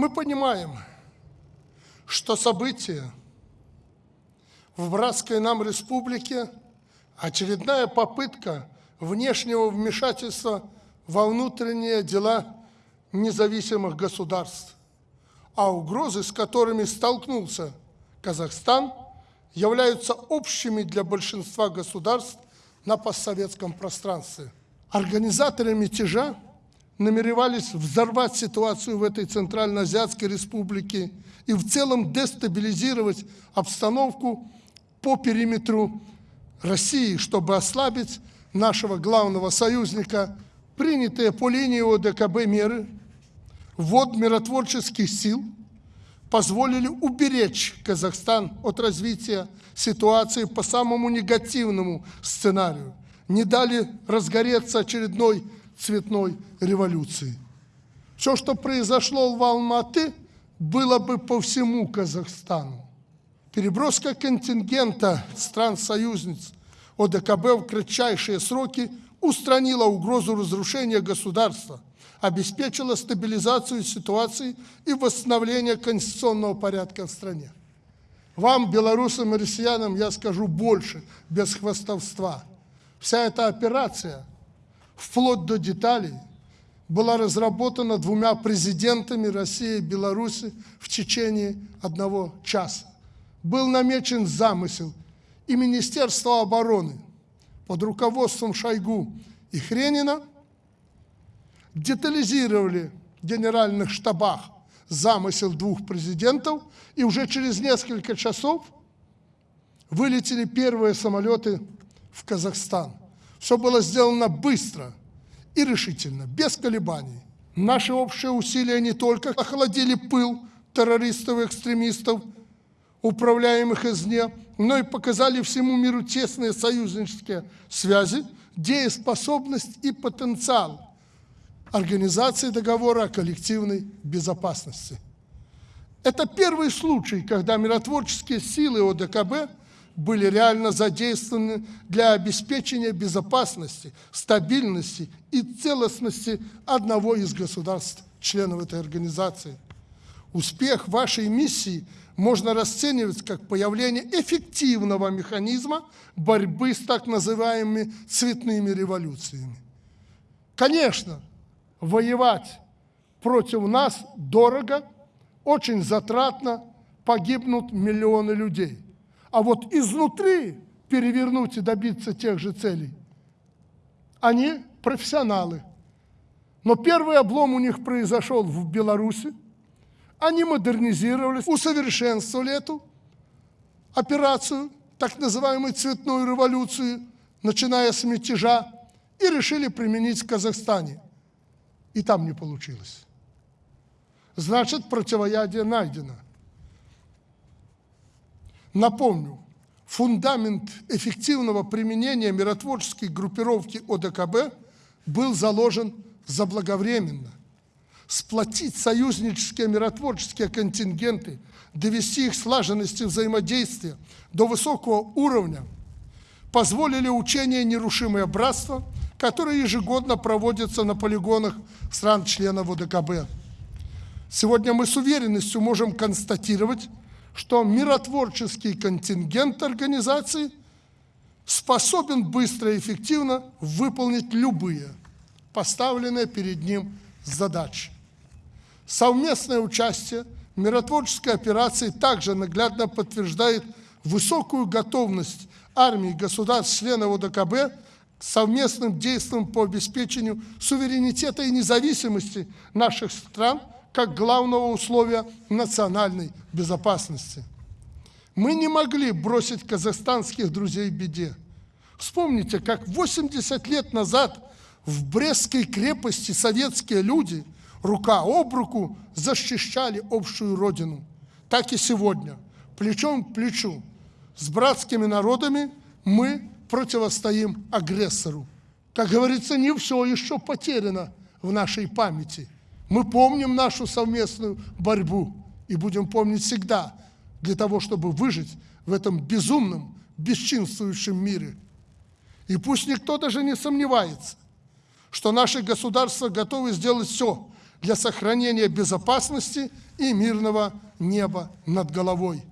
Мы понимаем, что события в братской нам республике – очередная попытка внешнего вмешательства во внутренние дела независимых государств, а угрозы, с которыми столкнулся Казахстан, являются общими для большинства государств на постсоветском пространстве. Организаторы мятежа намеревались взорвать ситуацию в этой Центральноазиатской республике и в целом дестабилизировать обстановку по периметру России, чтобы ослабить нашего главного союзника, принятые по линии ОДКБ меры, ввод миротворческих сил позволили уберечь Казахстан от развития ситуации по самому негативному сценарию, не дали разгореться очередной цветной революции. Все, что произошло в Алматы, было бы по всему Казахстану. Переброска контингента стран-союзниц ОДКБ в кратчайшие сроки устранила угрозу разрушения государства, обеспечила стабилизацию ситуации и восстановление конституционного порядка в стране. Вам, белорусам и россиянам, я скажу больше, без хвастовства. Вся эта операция, вплоть до деталей, была разработана двумя президентами России и Беларуси в течение одного часа был намечен замысел, и Министерство обороны под руководством Шойгу и Хренина детализировали в генеральных штабах замысел двух президентов, и уже через несколько часов вылетели первые самолеты в Казахстан. Все было сделано быстро и решительно, без колебаний. Наши общие усилия не только охладили пыл террористов и экстремистов, управляемых извне, но и показали всему миру тесные союзнические связи, дееспособность и потенциал Организации договора о коллективной безопасности. Это первый случай, когда миротворческие силы ОДКБ были реально задействованы для обеспечения безопасности, стабильности и целостности одного из государств, членов этой организации. Успех вашей миссии – можно расценивать как появление эффективного механизма борьбы с так называемыми цветными революциями. Конечно, воевать против нас дорого, очень затратно, погибнут миллионы людей. А вот изнутри перевернуть и добиться тех же целей, они профессионалы. Но первый облом у них произошел в Беларуси, они модернизировались, усовершенствовали эту операцию, так называемую цветную революцию, начиная с мятежа, и решили применить в Казахстане. И там не получилось. Значит, противоядие найдено. Напомню, фундамент эффективного применения миротворческой группировки ОДКБ был заложен заблаговременно сплотить союзнические миротворческие контингенты, довести их слаженности взаимодействия до высокого уровня, позволили учения «Нерушимое братство», которые ежегодно проводятся на полигонах стран-членов ОДКБ. Сегодня мы с уверенностью можем констатировать, что миротворческий контингент организации способен быстро и эффективно выполнить любые поставленные перед ним задачи. Совместное участие миротворческой операции также наглядно подтверждает высокую готовность армии государств-членов ОДКБ к совместным действиям по обеспечению суверенитета и независимости наших стран как главного условия национальной безопасности. Мы не могли бросить казахстанских друзей в беде. Вспомните, как 80 лет назад в Брестской крепости советские люди – рука об руку защищали общую родину. Так и сегодня, плечом к плечу, с братскими народами мы противостоим агрессору. Как говорится, не все еще потеряно в нашей памяти. Мы помним нашу совместную борьбу и будем помнить всегда для того, чтобы выжить в этом безумном, бесчинствующем мире. И пусть никто даже не сомневается, что наши государства готовы сделать все, для сохранения безопасности и мирного неба над головой.